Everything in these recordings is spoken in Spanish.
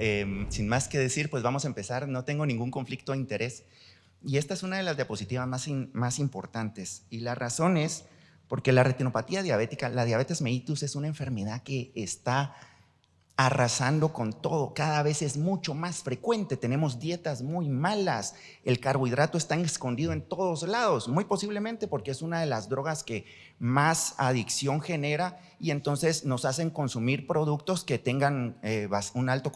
eh, sin más que decir, pues vamos a empezar. No tengo ningún conflicto de interés. Y esta es una de las diapositivas más, más importantes. Y la razón es porque la retinopatía diabética, la diabetes mellitus es una enfermedad que está arrasando con todo, cada vez es mucho más frecuente, tenemos dietas muy malas, el carbohidrato está escondido en todos lados, muy posiblemente porque es una de las drogas que más adicción genera y entonces nos hacen consumir productos que tengan eh, un, alto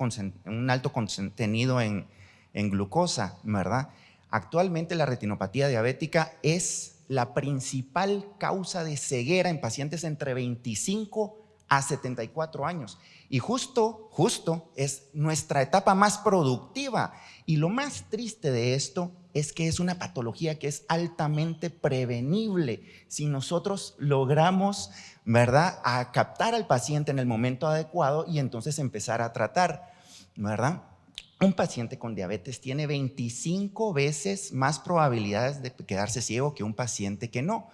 un alto contenido en, en glucosa, ¿verdad? Actualmente la retinopatía diabética es la principal causa de ceguera en pacientes entre 25 a 74 años. Y justo, justo es nuestra etapa más productiva. Y lo más triste de esto es que es una patología que es altamente prevenible. Si nosotros logramos, ¿verdad?, a captar al paciente en el momento adecuado y entonces empezar a tratar, ¿verdad? Un paciente con diabetes tiene 25 veces más probabilidades de quedarse ciego que un paciente que no.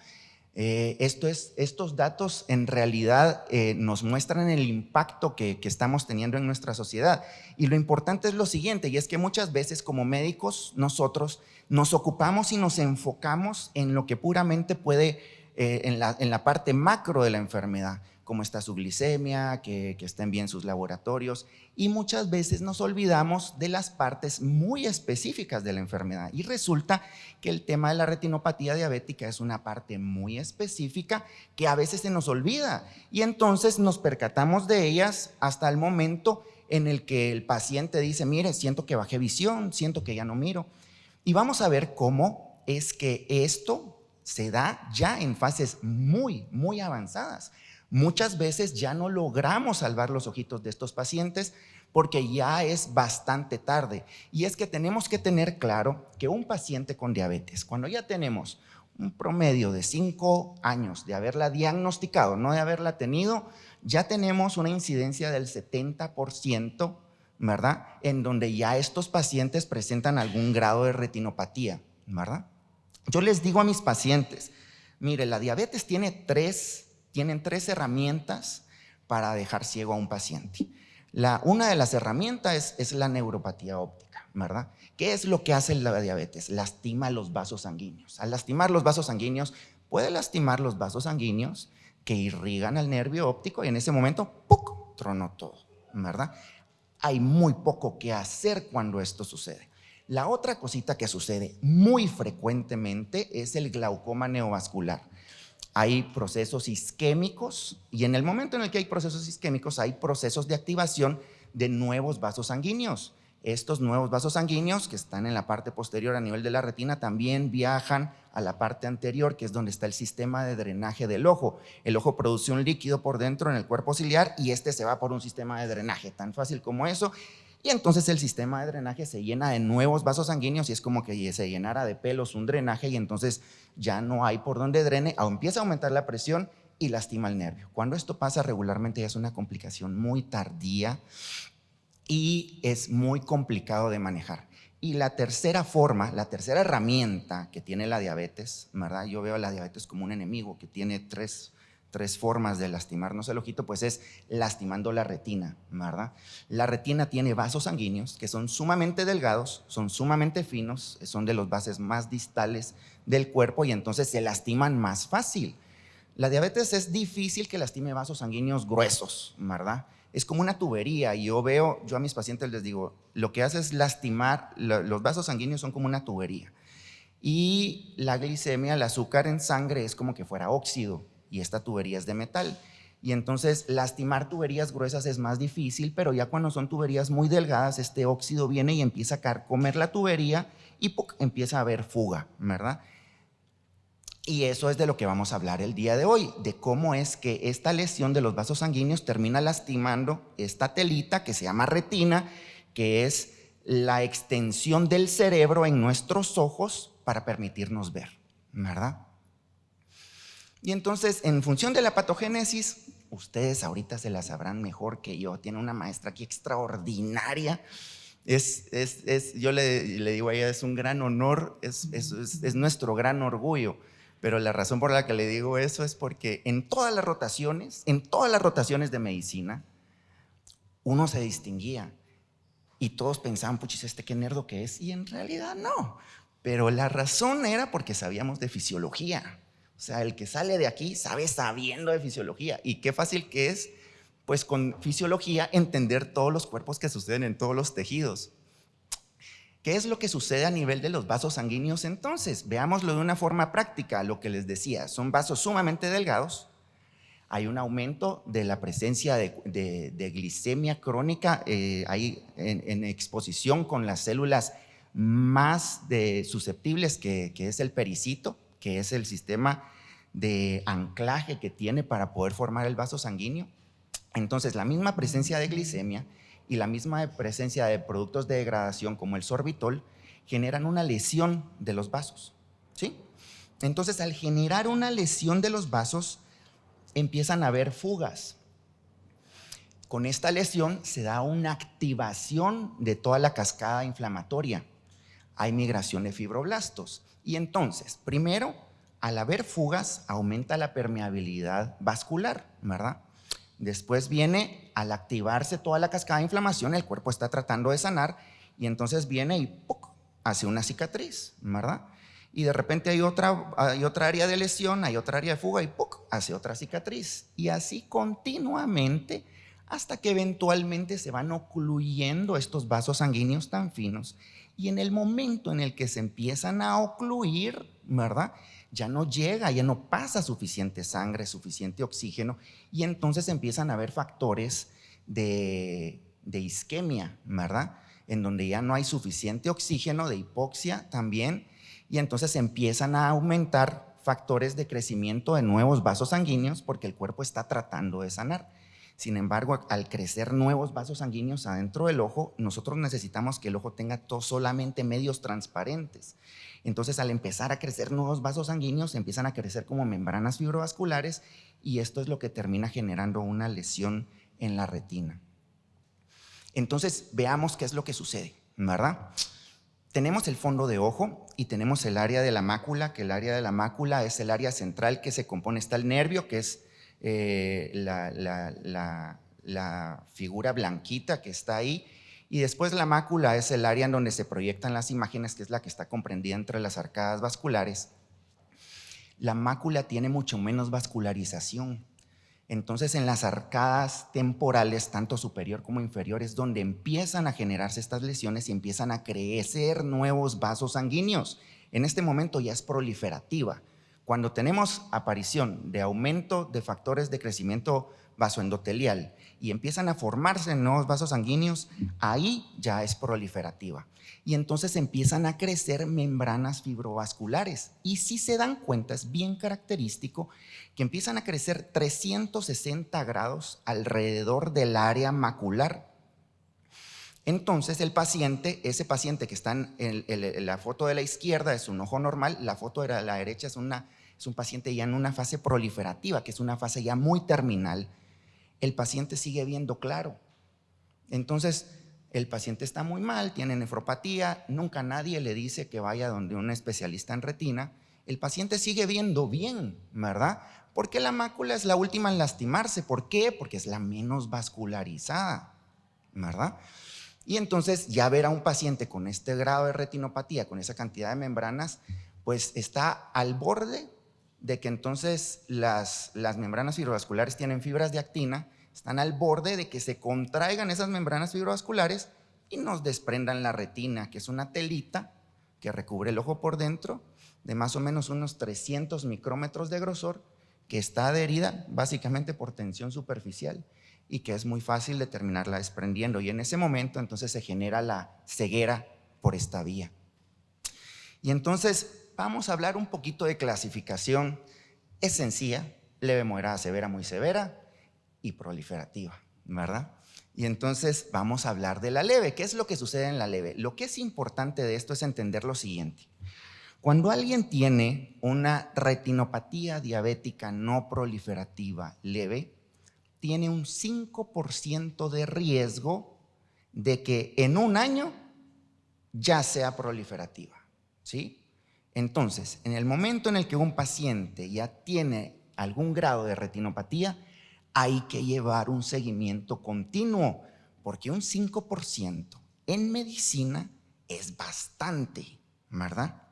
Eh, esto es, estos datos en realidad eh, nos muestran el impacto que, estamos teniendo en nuestra sociedad. Y lo importante es lo siguiente, y es que muchas veces como médicos nosotros nos ocupamos y nos enfocamos en lo que puramente puede, eh, en la parte macro de la enfermedad, cómo está su glicemia, que, estén bien sus laboratorios, y muchas veces nos olvidamos de las partes muy específicas de la enfermedad. Y resulta que el tema de la retinopatía diabética es una parte muy específica que a veces se nos olvida y entonces nos percatamos de ellas hasta el momento en el que el paciente dice, mire, siento que bajé visión, siento que ya no miro. Y vamos a ver cómo es que esto se da ya en fases muy, muy avanzadas. Muchas veces ya no logramos salvar los ojitos de estos pacientes porque ya es bastante tarde. Y es que tenemos que tener claro que un paciente con diabetes, cuando ya tenemos un promedio de 5 años de haberla diagnosticado, no de haberla tenido, ya tenemos una incidencia del 70%, ¿verdad? En donde ya estos pacientes presentan algún grado de retinopatía, ¿verdad? Yo les digo a mis pacientes, mire, la diabetes tiene tres, tienen tres herramientas para dejar ciego a un paciente. La, una de las herramientas es, es la neuropatía óptica, ¿verdad? ¿Qué es lo que hace la diabetes? Lastima los vasos sanguíneos. Al lastimar los vasos sanguíneos, puede lastimar los vasos sanguíneos que irrigan al nervio óptico y en ese momento, ¡puc!, tronó todo, ¿verdad? Hay muy poco que hacer cuando esto sucede. La otra cosita que sucede muy frecuentemente es el glaucoma neovascular. Hay procesos isquémicos y en el momento en el que hay procesos isquémicos hay procesos de activación de nuevos vasos sanguíneos. Estos nuevos vasos sanguíneos que están en la parte posterior a nivel de la retina también viajan a la parte anterior, que es donde está el sistema de drenaje del ojo. El ojo produce un líquido por dentro en el cuerpo ciliar y este se va por un sistema de drenaje, tan fácil como eso. Y entonces el sistema de drenaje se llena de nuevos vasos sanguíneos y es como que se llenara de pelos un drenaje y entonces ya no hay por donde drene, empieza a aumentar la presión y lastima el nervio. Cuando esto pasa regularmente es una complicación muy tardía y es muy complicado de manejar. Y la tercera forma, la tercera herramienta que tiene la diabetes, ¿verdad? Yo veo la diabetes como un enemigo que tiene tres, tres formas de lastimarnos el ojito, pues es lastimando la retina, ¿verdad? La retina tiene vasos sanguíneos que son sumamente delgados, son sumamente finos, son de los bases más distales del cuerpo y entonces se lastiman más fácil. La diabetes es difícil que lastime vasos sanguíneos gruesos, ¿verdad? Es como una tubería y yo veo, yo a mis pacientes les digo, lo que hace es lastimar, los vasos sanguíneos son como una tubería y la glicemia, el azúcar en sangre es como que fuera óxido y esta tubería es de metal. Y entonces lastimar tuberías gruesas es más difícil, pero ya cuando son tuberías muy delgadas, este óxido viene y empieza a carcomer la tubería y empieza a haber fuga, ¿verdad? Y eso es de lo que vamos a hablar el día de hoy, de cómo es que esta lesión de los vasos sanguíneos termina lastimando esta telita que se llama retina, que es la extensión del cerebro en nuestros ojos para permitirnos ver, ¿verdad? Y entonces, en función de la patogénesis, ustedes ahorita se la sabrán mejor que yo. Tiene una maestra aquí extraordinaria. Es, es, es yo le, digo a ella, es un gran honor, es, es nuestro gran orgullo. Pero la razón por la que le digo eso es porque en todas las rotaciones, en todas las rotaciones de medicina, uno se distinguía. Y todos pensaban, puchis, este qué nerdo que es. Y en realidad no. Pero la razón era porque sabíamos de fisiología. O sea, el que sale de aquí sabe sabiendo de fisiología. Y qué fácil que es, pues con fisiología, entender todos los cuerpos que suceden en todos los tejidos. ¿Qué es lo que sucede a nivel de los vasos sanguíneos entonces? Veámoslo de una forma práctica, lo que les decía, son vasos sumamente delgados, hay un aumento de la presencia de, glicemia crónica, eh, en, exposición con las células más susceptibles que, que es el pericito, que es el sistema de anclaje que tiene para poder formar el vaso sanguíneo. Entonces, la misma presencia de glicemia y la misma presencia de productos de degradación como el sorbitol generan una lesión de los vasos. ¿sí? Entonces, al generar una lesión de los vasos, empiezan a haber fugas. Con esta lesión se da una activación de toda la cascada inflamatoria. Hay migración de fibroblastos. Y entonces, primero, al haber fugas, aumenta la permeabilidad vascular, ¿verdad? Después viene, al activarse toda la cascada de inflamación, el cuerpo está tratando de sanar y entonces viene y hace una cicatriz, ¿verdad? Y de repente hay otra, hay otra área de lesión, hay otra área de fuga y hace otra cicatriz. Y así continuamente hasta que eventualmente se van ocluyendo estos vasos sanguíneos tan finos. Y en el momento en el que se empiezan a ocluir, ¿verdad? ya no llega, ya no pasa suficiente sangre, suficiente oxígeno, y entonces empiezan a haber factores de, isquemia, ¿verdad? En donde ya no hay suficiente oxígeno, de hipoxia también, y entonces empiezan a aumentar factores de crecimiento de nuevos vasos sanguíneos porque el cuerpo está tratando de sanar. Sin embargo, al crecer nuevos vasos sanguíneos adentro del ojo, nosotros necesitamos que el ojo tenga solamente medios transparentes. Entonces, al empezar a crecer nuevos vasos sanguíneos, empiezan a crecer como membranas fibrovasculares y esto es lo que termina generando una lesión en la retina. Entonces, veamos qué es lo que sucede, ¿verdad? Tenemos el fondo de ojo y tenemos el área de la mácula, que el área de la mácula es el área central que se compone, está el nervio, que es eh, la figura blanquita que está ahí, y después la mácula es el área en donde se proyectan las imágenes, que es la que está comprendida entre las arcadas vasculares. La mácula tiene mucho menos vascularización. Entonces en las arcadas temporales, tanto superior como inferior, es donde empiezan a generarse estas lesiones y empiezan a crecer nuevos vasos sanguíneos. En este momento ya es proliferativa. Cuando tenemos aparición de aumento de factores de crecimiento vasoendotelial y empiezan a formarse nuevos vasos sanguíneos, ahí ya es proliferativa. Y entonces empiezan a crecer membranas fibrovasculares. Y si se dan cuenta, es bien característico que empiezan a crecer 360 grados alrededor del área macular. Entonces el paciente, ese paciente que está en, la foto de la izquierda es un ojo normal, la foto de la derecha es, una, es un paciente ya en una fase proliferativa, que es una fase ya muy terminal, el paciente sigue viendo claro. Entonces, el paciente está muy mal, tiene nefropatía, nunca nadie le dice que vaya donde un especialista en retina. El paciente sigue viendo bien, ¿verdad? Porque la mácula es la última en lastimarse. ¿Por qué? Porque es la menos vascularizada, ¿verdad? Y entonces ya ver a un paciente con este grado de retinopatía, con esa cantidad de membranas, pues está al borde de que entonces las, las membranas fibrovasculares tienen fibras de actina, están al borde de que se contraigan esas membranas fibrovasculares y nos desprendan la retina, que es una telita que recubre el ojo por dentro de más o menos unos 300 micrómetros de grosor, que está adherida básicamente por tensión superficial y que es muy fácil de terminarla desprendiendo. Y en ese momento entonces se genera la ceguera por esta vía. Y entonces vamos a hablar un poquito de clasificación. Es sencilla, leve, moderada, severa, muy severa y proliferativa, ¿verdad? Y entonces vamos a hablar de la leve. ¿Qué es lo que sucede en la leve? Lo que es importante de esto es entender lo siguiente. Cuando alguien tiene una retinopatía diabética no proliferativa leve, tiene un 5% de riesgo de que en un año ya sea proliferativa. ¿Sí? Entonces, en el momento en el que un paciente ya tiene algún grado de retinopatía, hay que llevar un seguimiento continuo, porque un 5% en medicina es bastante, ¿verdad?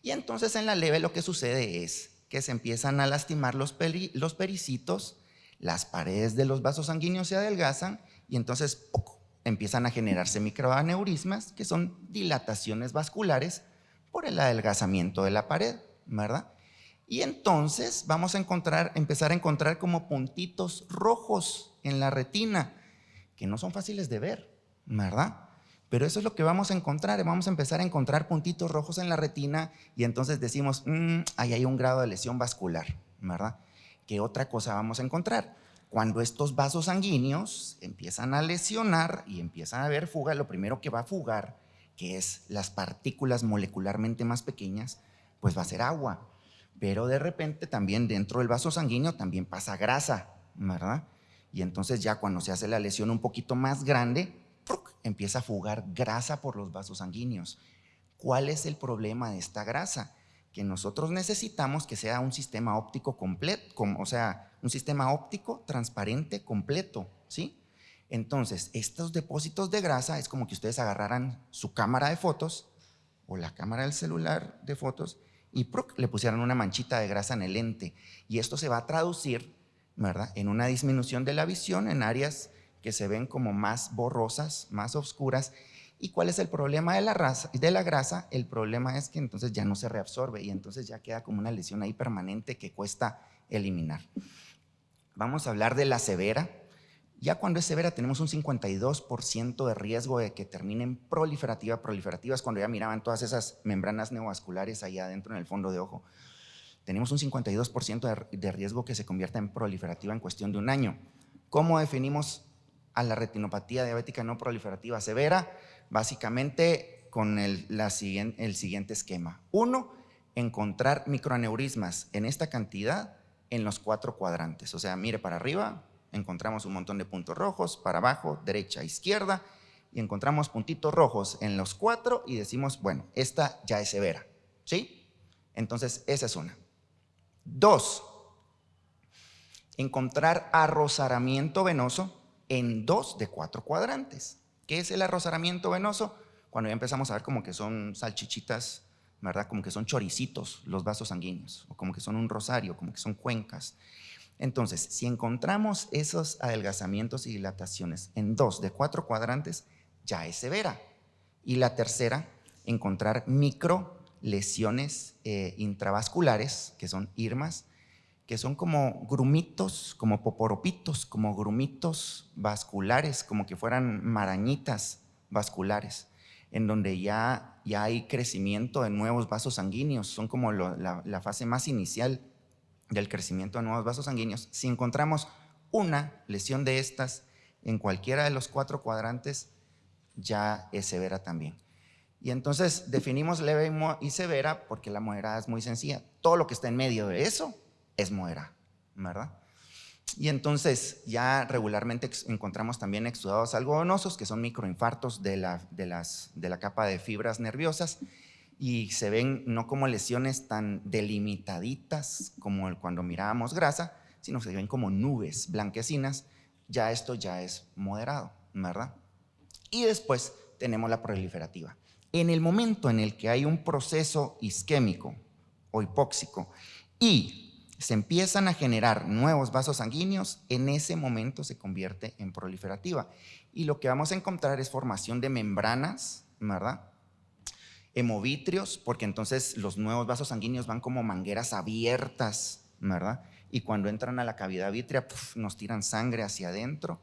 Y entonces en la leve lo que sucede es que se empiezan a lastimar los, pericitos, las paredes de los vasos sanguíneos se adelgazan y entonces poco, empiezan a generarse microaneurismas, que son dilataciones vasculares por el adelgazamiento de la pared, ¿verdad? Y entonces vamos a encontrar, empezar a encontrar como puntitos rojos en la retina, que no son fáciles de ver, ¿verdad? Pero eso es lo que vamos a encontrar, vamos a empezar a encontrar puntitos rojos en la retina y entonces decimos, mmm, ahí hay un grado de lesión vascular, ¿verdad? ¿Qué otra cosa vamos a encontrar? Cuando estos vasos sanguíneos empiezan a lesionar y empiezan a haber fuga, lo primero que va a fugar, que es las partículas molecularmente más pequeñas, pues va a ser agua. Pero de repente también dentro del vaso sanguíneo también pasa grasa, ¿verdad? Y entonces ya cuando se hace la lesión un poquito más grande, empieza a fugar grasa por los vasos sanguíneos. ¿Cuál es el problema de esta grasa? Que nosotros necesitamos que sea un sistema óptico completo, o sea, un sistema óptico transparente completo, ¿sí? Entonces, estos depósitos de grasa es como que ustedes agarraran su cámara de fotos o la cámara del celular de fotos y le pusieran una manchita de grasa en el lente. Y esto se va a traducir, ¿verdad? En una disminución de la visión en áreas que se ven como más borrosas, más oscuras. ¿Y cuál es el problema de la, de la grasa? El problema es que entonces ya no se reabsorbe y entonces ya queda como una lesión ahí permanente que cuesta eliminar. Vamos a hablar de la severa. Ya cuando es severa tenemos un 52% de riesgo de que termine en proliferativa. Proliferativa es cuando ya miraban todas esas membranas neovasculares ahí adentro en el fondo de ojo. Tenemos un 52% de riesgo que se convierta en proliferativa en cuestión de un año. ¿Cómo definimos a la retinopatía diabética no proliferativa severa? Básicamente con el, el siguiente esquema. Uno, encontrar microaneurismas en esta cantidad en los cuatro cuadrantes. O sea, mire para arriba, encontramos un montón de puntos rojos, para abajo, derecha, izquierda, y encontramos puntitos rojos en los cuatro y decimos, bueno, esta ya es severa, ¿sí? Entonces, esa es una. Dos, encontrar arrozaramiento venoso en dos de cuatro cuadrantes. ¿Qué es el arrozaramiento venoso? Cuando ya empezamos a ver como que son salchichitas ¿verdad? Como que son choricitos los vasos sanguíneos, o como que son un rosario, como que son cuencas. Entonces, si encontramos esos adelgazamientos y dilataciones en dos de cuatro cuadrantes, ya es severa. Y la tercera, encontrar micro lesiones eh, intravasculares, que son irmas, que son como grumitos, como poporopitos, como grumitos vasculares, como que fueran marañitas vasculares en donde ya, ya hay crecimiento de nuevos vasos sanguíneos, son como la, la fase más inicial del crecimiento de nuevos vasos sanguíneos. Si encontramos una lesión de estas en cualquiera de los cuatro cuadrantes, ya es severa también. Y entonces definimos leve y severa porque la moderada es muy sencilla. Todo lo que está en medio de eso es moderada, ¿verdad? Y entonces ya regularmente encontramos también exudados algodonosos, que son microinfartos de la, de, las, de la capa de fibras nerviosas, y se ven no como lesiones tan delimitaditas como cuando mirábamos grasa, sino se ven como nubes blanquecinas, ya esto ya es moderado, ¿verdad? Y después tenemos la proliferativa. En el momento en el que hay un proceso isquémico o hipóxico y se empiezan a generar nuevos vasos sanguíneos, en ese momento se convierte en proliferativa. Y lo que vamos a encontrar es formación de membranas, ¿verdad? Hemovitrios, porque entonces los nuevos vasos sanguíneos van como mangueras abiertas, ¿verdad? Y cuando entran a la cavidad vítrea, nos tiran sangre hacia adentro.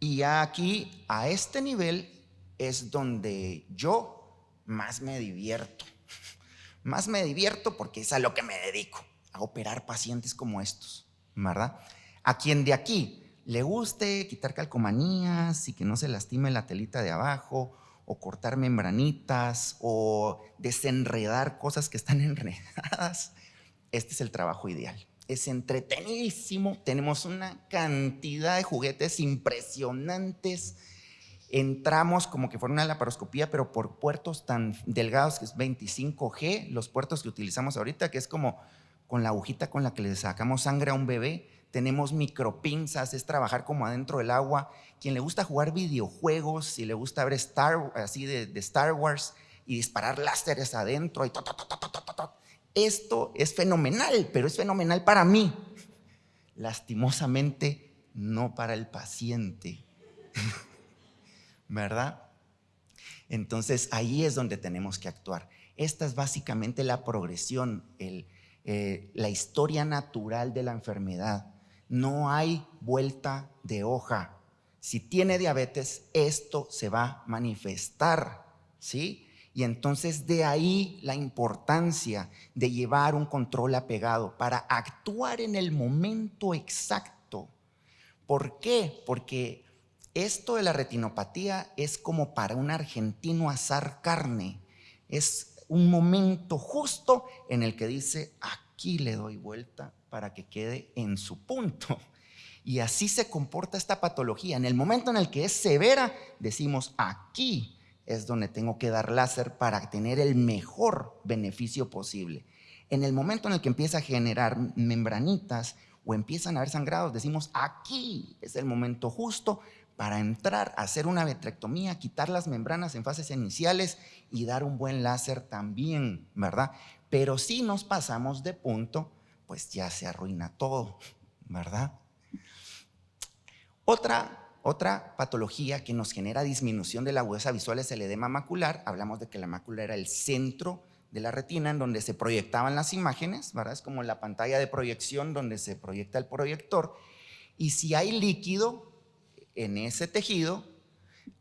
Y aquí, a este nivel, es donde yo más me divierto. Más me divierto porque es a lo que me dedico, a operar pacientes como estos, ¿verdad? A quien de aquí le guste quitar calcomanías y que no se lastime la telita de abajo, o cortar membranitas, o desenredar cosas que están enredadas, este es el trabajo ideal. Es entretenidísimo, tenemos una cantidad de juguetes impresionantes, entramos como que fuera una laparoscopía, pero por puertos tan delgados que es 25G, los puertos que utilizamos ahorita, que es como con la agujita con la que le sacamos sangre a un bebé, tenemos micropinzas, es trabajar como adentro del agua. Quien le gusta jugar videojuegos, si le gusta ver Star, así de, Star Wars y disparar láseres adentro y esto es fenomenal, pero es fenomenal para mí. Lastimosamente, no para el paciente. ¿Verdad? Entonces ahí es donde tenemos que actuar. Esta es básicamente la progresión, eh, la historia natural de la enfermedad. No hay vuelta de hoja. Si tiene diabetes, esto se va a manifestar, ¿sí? Y entonces de ahí la importancia de llevar un control apegado para actuar en el momento exacto. ¿Por qué? Porque esto de la retinopatía es como para un argentino asar carne. Es un momento justo en el que dice, aquí le doy vuelta para que quede en su punto. Y así se comporta esta patología. En el momento en el que es severa, decimos, aquí es donde tengo que dar láser para tener el mejor beneficio posible. En el momento en el que empieza a generar membranitas o empiezan a haber sangrados, decimos, aquí es el momento justo para entrar a hacer una vitrectomía, quitar las membranas en fases iniciales y dar un buen láser también, ¿verdad? Pero si nos pasamos de punto, pues ya se arruina todo, ¿verdad? Otra, otra patología que nos genera disminución de la agudeza visual es el edema macular. Hablamos de que la mácula era el centro de la retina en donde se proyectaban las imágenes, ¿verdad? Es como la pantalla de proyección donde se proyecta el proyector. Y si hay líquido, en ese tejido,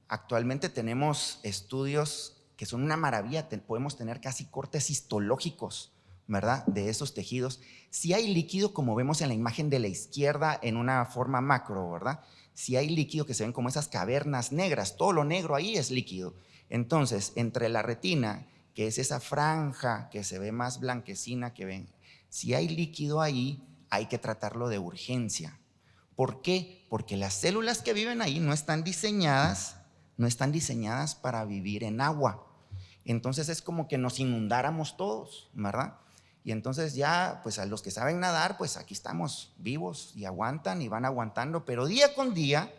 actualmente tenemos estudios que son una maravilla, podemos tener casi cortes histológicos, ¿verdad? De esos tejidos. Si hay líquido, como vemos en la imagen de la izquierda en una forma macro, ¿verdad? Si hay líquido que se ven como esas cavernas negras, todo lo negro ahí es líquido. Entonces, entre la retina, que es esa franja que se ve más blanquecina que ven, si hay líquido ahí, hay que tratarlo de urgencia. ¿Por qué? Porque las células que viven ahí no están diseñadas, no están diseñadas para vivir en agua. Entonces es como que nos inundáramos todos, ¿verdad? Y entonces ya, pues a los que saben nadar, pues aquí estamos vivos y aguantan y van aguantando, pero día con día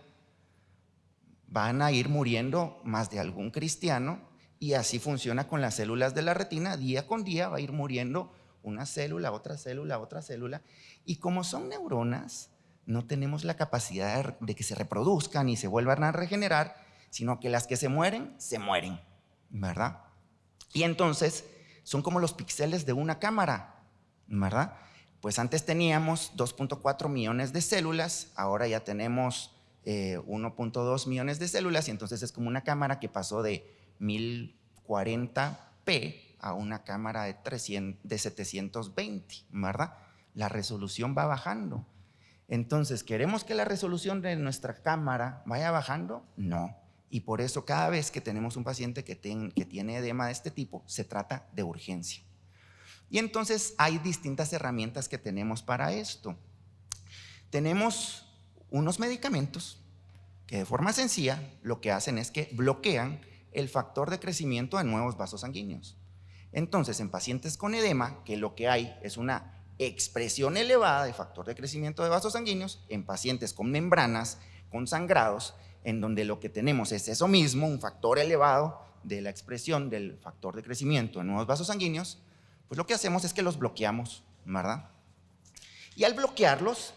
van a ir muriendo más de algún cristiano y así funciona con las células de la retina, día con día va a ir muriendo una célula, otra célula, otra célula. Y como son neuronas, no tenemos la capacidad de que se reproduzcan y se vuelvan a regenerar, sino que las que se mueren, se mueren, ¿verdad? Y entonces son como los píxeles de una cámara, ¿verdad? Pues antes teníamos 2.4 millones de células, ahora ya tenemos 1.2 eh, millones de células y entonces es como una cámara que pasó de 1040p a una cámara de, 300, de 720, ¿verdad? La resolución va bajando. Entonces, ¿queremos que la resolución de nuestra cámara vaya bajando? No. Y por eso cada vez que tenemos un paciente que, tiene edema de este tipo, se trata de urgencia. Y entonces hay distintas herramientas que tenemos para esto. Tenemos unos medicamentos que de forma sencilla lo que hacen es que bloquean el factor de crecimiento de nuevos vasos sanguíneos. Entonces, en pacientes con edema, que lo que hay es una expresión elevada de factor de crecimiento de vasos sanguíneos en pacientes con membranas, con sangrados, en donde lo que tenemos es eso mismo, un factor elevado de la expresión del factor de crecimiento en nuevos vasos sanguíneos, pues lo que hacemos es que los bloqueamos, ¿verdad? Y al bloquearlos,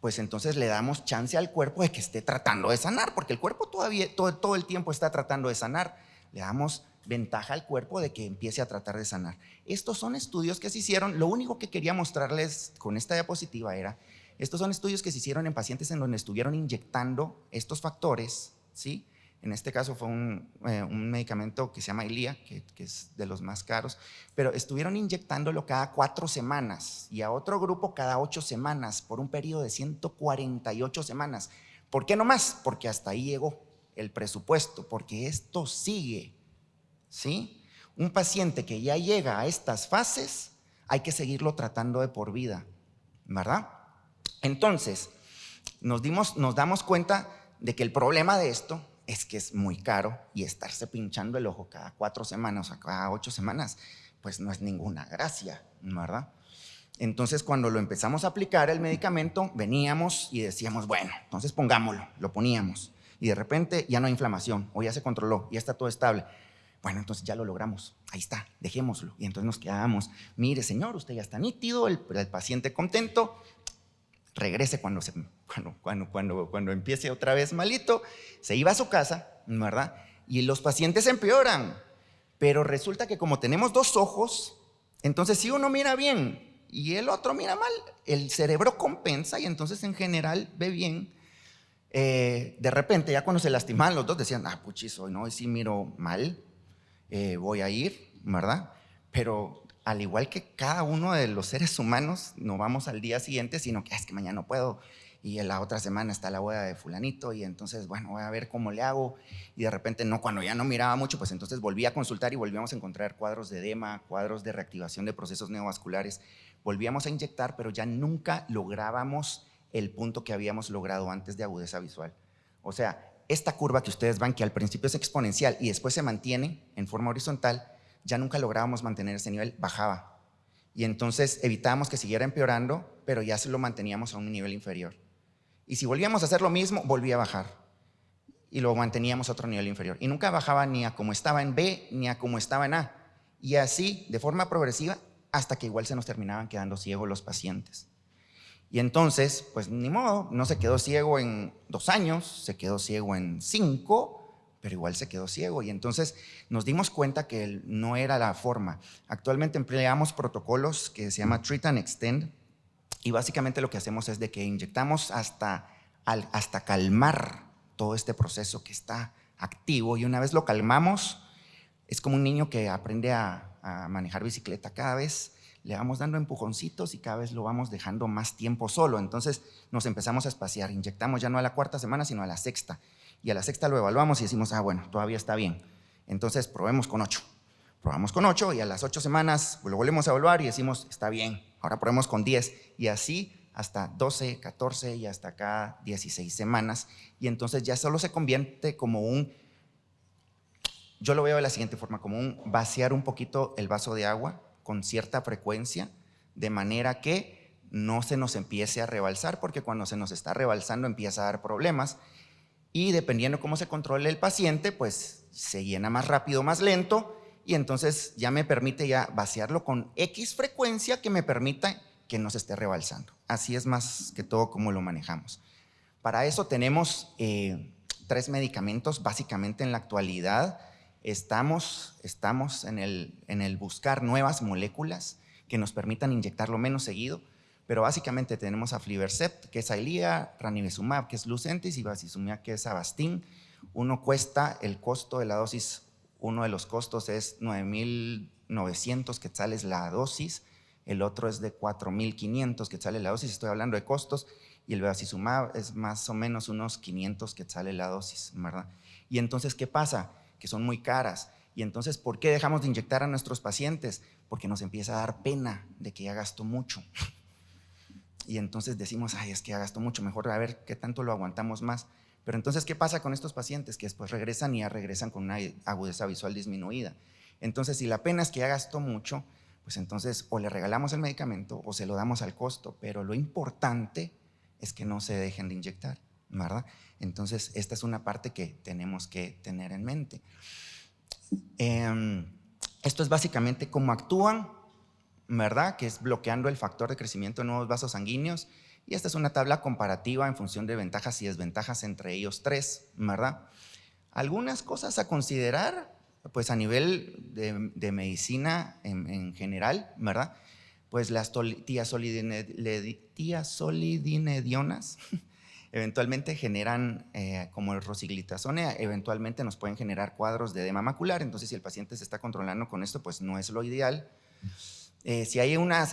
pues entonces le damos chance al cuerpo de que esté tratando de sanar, porque el cuerpo todavía todo, todo el tiempo está tratando de sanar. Le damos ventaja al cuerpo de que empiece a tratar de sanar. Estos son estudios que se hicieron, lo único que quería mostrarles con esta diapositiva era, estos son estudios que se hicieron en pacientes en donde estuvieron inyectando estos factores, ¿sí? En este caso fue un, eh, medicamento que se llama Ilia, que, es de los más caros, pero estuvieron inyectándolo cada cuatro semanas y a otro grupo cada ocho semanas por un periodo de 148 semanas. ¿Por qué no más? Porque hasta ahí llegó el presupuesto, porque esto sigue ¿sí? Un paciente que ya llega a estas fases, hay que seguirlo tratando de por vida, ¿verdad? Entonces, nos, dimos, nos damos cuenta de que el problema de esto es que es muy caro y estarse pinchando el ojo cada cuatro semanas o cada ocho semanas, pues no es ninguna gracia, ¿verdad? Entonces, cuando lo empezamos a aplicar el medicamento, veníamos y decíamos, bueno, entonces pongámoslo, lo poníamos. Y de repente ya no hay inflamación, o ya se controló, ya está todo estable. Bueno, entonces ya lo logramos, ahí está, dejémoslo. Y entonces nos quedábamos, mire señor, usted ya está nítido, el, paciente contento, regrese cuando, se, cuando, cuando, cuando, cuando empiece otra vez malito, se iba a su casa, ¿verdad? Y los pacientes empeoran. Pero resulta que como tenemos dos ojos, entonces si uno mira bien y el otro mira mal, el cerebro compensa y entonces en general ve bien. Eh, de repente, ya cuando se lastimaban los dos, decían, ah, puchis, hoy no, hoy sí miro mal, eh, voy a ir, ¿verdad? Pero al igual que cada uno de los seres humanos, no vamos al día siguiente, sino que ah, es que mañana no puedo, y en la otra semana está la boda de fulanito y entonces, bueno, voy a ver cómo le hago y de repente no, cuando ya no miraba mucho, pues entonces volví a consultar y volvíamos a encontrar cuadros de edema, cuadros de reactivación de procesos neovasculares, volvíamos a inyectar, pero ya nunca lográbamos el punto que habíamos logrado antes de agudeza visual. O sea, esta curva que ustedes ven que al principio es exponencial y después se mantiene en forma horizontal, ya nunca lográbamos mantener ese nivel, bajaba. Y entonces evitábamos que siguiera empeorando, pero ya se lo manteníamos a un nivel inferior. Y si volvíamos a hacer lo mismo, volvía a bajar. Y lo manteníamos a otro nivel inferior. Y nunca bajaba ni a como estaba en B, ni a como estaba en A. Y así, de forma progresiva, hasta que igual se nos terminaban quedando ciegos los pacientes. Y entonces, pues ni modo, no se quedó ciego en dos años, se quedó ciego en cinco, pero igual se quedó ciego. Y entonces nos dimos cuenta que no era la forma. Actualmente empleamos protocolos que se llama Treat and Extend, y básicamente lo que hacemos es de que inyectamos hasta, hasta calmar todo este proceso que está activo y una vez lo calmamos, es como un niño que aprende a, manejar bicicleta cada vez le vamos dando empujoncitos y cada vez lo vamos dejando más tiempo solo. Entonces nos empezamos a espaciar, inyectamos ya no a la cuarta semana, sino a la sexta. Y a la sexta lo evaluamos y decimos, ah, bueno, todavía está bien. Entonces probemos con ocho. Probamos con 8 y a las 8 semanas lo volvemos a evaluar y decimos, está bien, ahora probemos con 10 y así hasta 12, 14 y hasta acá 16 semanas y entonces ya solo se convierte como un, yo lo veo de la siguiente forma, como un vaciar un poquito el vaso de agua con cierta frecuencia de manera que no se nos empiece a rebalsar porque cuando se nos está rebalsando empieza a dar problemas y dependiendo cómo se controle el paciente pues se llena más rápido, más lento y entonces ya me permite ya vaciarlo con X frecuencia que me permita que no se esté rebalsando. Así es más que todo como lo manejamos. Para eso tenemos eh, tres medicamentos básicamente en la actualidad. Estamos, estamos en, el, en el buscar nuevas moléculas que nos permitan inyectarlo menos seguido, pero básicamente tenemos a Flivercept, que es Ailía, Ranibizumab, que es Lucentis, y Basizumab, que es Avastin. Uno cuesta el costo de la dosis uno de los costos es 9.900 quetzales la dosis, el otro es de 4.500 quetzales la dosis, estoy hablando de costos, y el bevacizumab es más o menos unos 500 quetzales la dosis, ¿verdad? Y entonces, ¿qué pasa? Que son muy caras. Y entonces, ¿por qué dejamos de inyectar a nuestros pacientes? Porque nos empieza a dar pena de que ya gastó mucho. Y entonces decimos, ay, es que ya gastó mucho, mejor a ver qué tanto lo aguantamos más. Pero entonces, ¿qué pasa con estos pacientes? Que después regresan y ya regresan con una agudeza visual disminuida. Entonces, si la pena es que ya gastó mucho, pues entonces o le regalamos el medicamento o se lo damos al costo, pero lo importante es que no se dejen de inyectar, ¿verdad? Entonces, esta es una parte que tenemos que tener en mente. Em, esto es básicamente cómo actúan, ¿verdad? Que es bloqueando el factor de crecimiento de nuevos vasos sanguíneos y esta es una tabla comparativa en función de ventajas y desventajas entre ellos tres, ¿verdad? Algunas cosas a considerar, pues a nivel de, medicina en, general, ¿verdad? Pues las tiazolidinedionas eventualmente generan, eh, como el rosiglitazone, eventualmente nos pueden generar cuadros de edema macular, entonces si el paciente se está controlando con esto, pues no es lo ideal. Eh, si hay una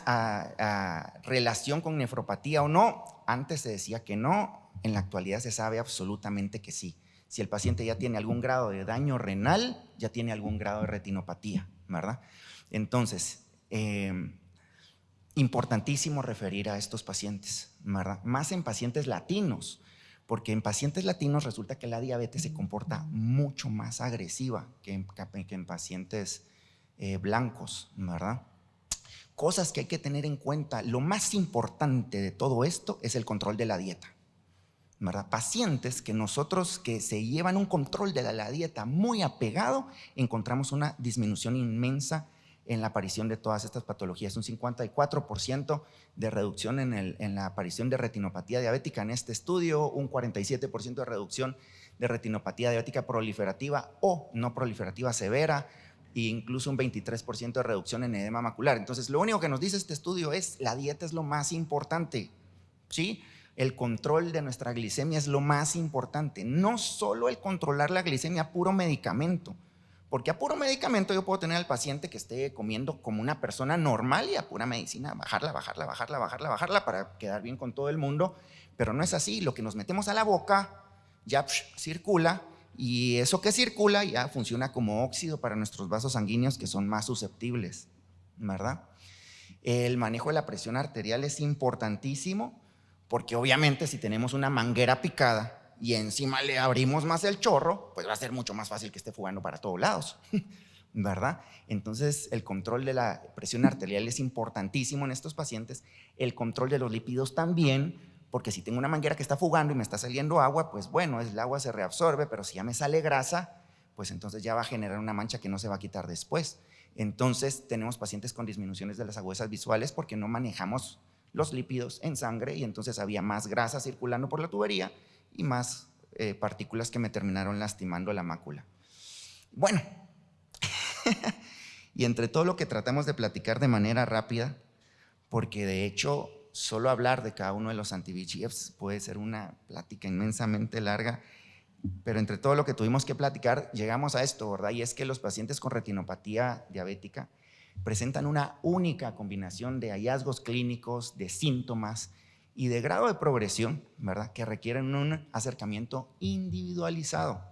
relación con nefropatía o no. Antes se decía que no, en la actualidad se sabe absolutamente que sí. Si el paciente ya tiene algún grado de daño renal, ya tiene algún grado de retinopatía, ¿verdad? Entonces, em, importantísimo referir a estos pacientes, ¿verdad? Más en pacientes latinos, porque en pacientes latinos resulta que la diabetes se comporta mucho más agresiva que en, pacientes eh, blancos, ¿verdad? Cosas que hay que tener en cuenta. Lo más importante de todo esto es el control de la dieta. ¿verdad? Pacientes que nosotros que se llevan un control de la, dieta muy apegado, encontramos una disminución inmensa en la aparición de todas estas patologías, un 54% de reducción en, en, la aparición de retinopatía diabética en este estudio, un 47% de reducción de retinopatía diabética proliferativa o no proliferativa severa, e incluso un 23% de reducción en edema macular. Entonces, lo único que nos dice este estudio es la dieta es lo más importante, ¿sí? el control de nuestra glicemia es lo más importante. No solo el controlar la glicemia a puro medicamento, porque a puro medicamento yo puedo tener al paciente que esté comiendo como una persona normal y a pura medicina bajarla, bajarla, bajarla, bajarla, bajarla para quedar bien con todo el mundo, pero no es así. Lo que nos metemos a la boca ya circula y eso que circula ya funciona como óxido para nuestros vasos sanguíneos que son más susceptibles, ¿verdad? El manejo de la presión arterial es importantísimo porque obviamente si tenemos una manguera picada y encima le abrimos más el chorro, pues va a ser mucho más fácil que esté fugando para todos lados, ¿verdad? Entonces el control de la presión arterial es importantísimo en estos pacientes, el control de los lípidos también, porque si tengo una manguera que está fugando y me está saliendo agua, pues bueno, el agua se reabsorbe, pero si ya me sale grasa, pues entonces ya va a generar una mancha que no se va a quitar después. Entonces tenemos pacientes con disminuciones de las agudezas visuales porque no manejamos los lípidos en sangre y entonces había más grasa circulando por la tubería y más eh, partículas que me terminaron lastimando la mácula. Bueno, y entre todo lo que tratamos de platicar de manera rápida, porque de hecho solo hablar de cada uno de los anti puede ser una plática inmensamente larga, pero entre todo lo que tuvimos que platicar llegamos a esto, ¿verdad? Y es que los pacientes con retinopatía diabética presentan una única combinación de hallazgos clínicos, de síntomas y de grado de progresión, ¿verdad? Que requieren un acercamiento individualizado,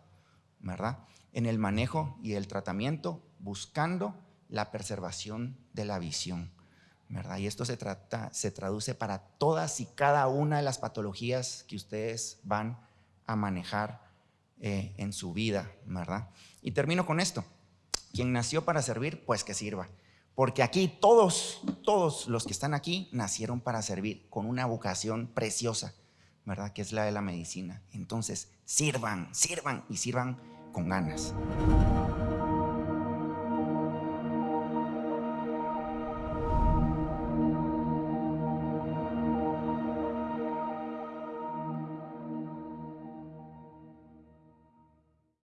¿verdad? En el manejo y el tratamiento buscando la preservación de la visión, ¿verdad? Y esto se, trata, se traduce para todas y cada una de las patologías que ustedes van a manejar eh, en su vida, ¿verdad? Y termino con esto. Quien nació para servir, pues que sirva. Porque aquí todos, todos los que están aquí nacieron para servir con una vocación preciosa, ¿verdad? Que es la de la medicina. Entonces, sirvan, sirvan y sirvan con ganas.